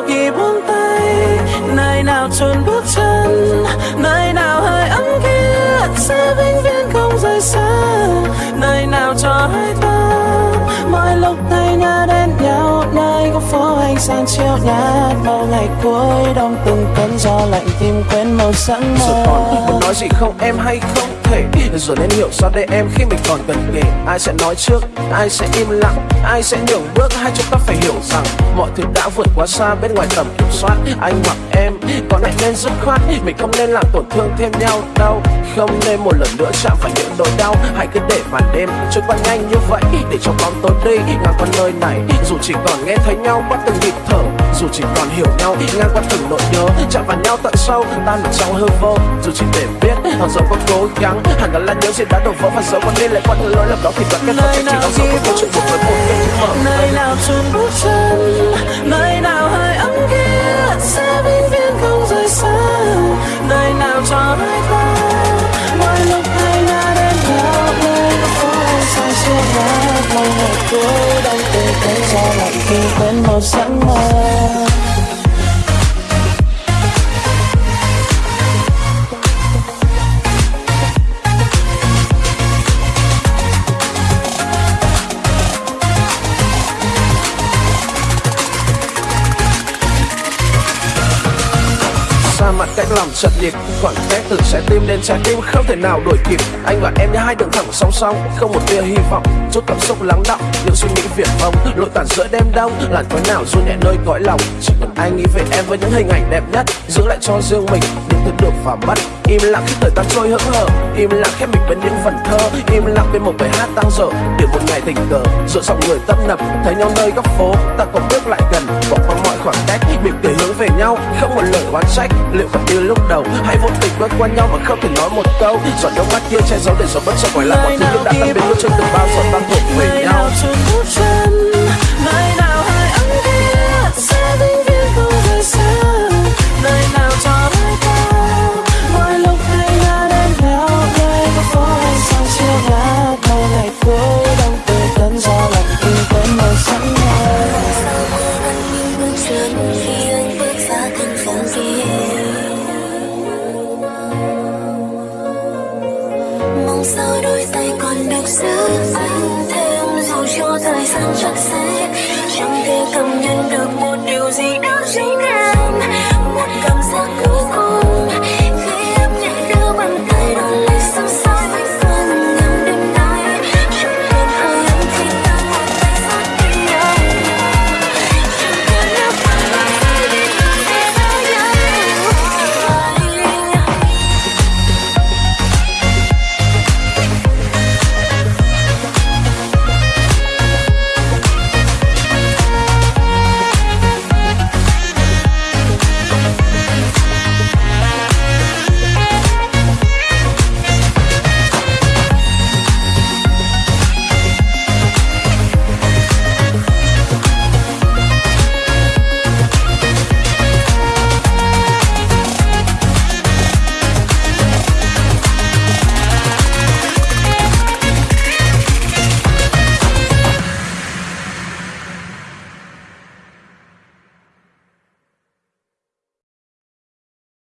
nào khi buông tay, nơi nào chôn bước chân, nơi nào hơi ấm kia sẽ vĩnh viễn không rời xa, nơi nào cho hai ta mỗi lúc tay nhớ đến nhau, nơi có phố hay sáng chiếu nhạt bao ngày cuối đông từng cơn gió lạnh tìm quên màu sắc mơ Rồi còn muốn nói gì không? Em hay không thể? Rồi nên hiểu sao đây em khi mình còn gần kề. Ai sẽ nói trước, ai sẽ im lặng? Ai sẽ nhường bước, hai chúng ta phải hiểu rằng Mọi thứ đã vượt quá xa bên ngoài tầm kiểm soát. Anh hoặc em, có lẽ nên dứt khoát. Mình không nên làm tổn thương thêm nhau đâu. Không nên một lần nữa chạm phải những nỗi đau. Hãy cứ để màn đêm trôi qua nhanh như vậy Để cho bóng tối đi. Ngang qua nơi này Dù chỉ còn nghe thấy nhau qua từng Dù chỉ còn hiểu nhau ngang qua từng nỗi nhớ Chạm vào nhau tận sâu, tan vào trong hư vô Dù chỉ để biết, họ dẫu có cố gắng Hẳn là nhớ gì đã đổ vỡ và dẫu có đi lại qua những lỗi lầm đó Thì vẫn kết thúc. Chỉ khi dẫu có câu chuyện một với một nơi nào chôn bước chân nơi nào màu sáng mai. Cách làm sật nhịp khoảng cách từ trái tim đến trái tim không thể nào đuổi kịp. Anh và em như hai đường thẳng song song, không một tia hy vọng. Chút cảm xúc lắng đọng, những suy nghĩ viển vông. Lội tàn giữa đêm đông, làn khói nào du nhẹ nơi cõi lòng. Chỉ cần anh nghĩ về em với những hình ảnh đẹp nhất, giữ lại cho riêng mình. Những thứ được và mất im lặng khi thời gian trôi hững hờ. Im lặng khép mình bên những vần thơ, im lặng bên một bài hát tăng dở để một ngày tình cờ, giữa dòng người tấp nập, thấy nhau nơi góc phố. Ta còn bước lại gần, bỏ bóng khoảng cách mỉm cười hướng về nhau, không một lời oán trách. Liệu còn như lúc đầu hay vô tình quét qua nhau mà không thể nói một câu? Giọt nước mắt kia che giấu để giọt bất chợt quay lại mọi thứ lúc đã tạm biệt giữ anh thêm dù cho thời gian chắc sẽ chẳng thể cảm nhận được một điều gì đó chính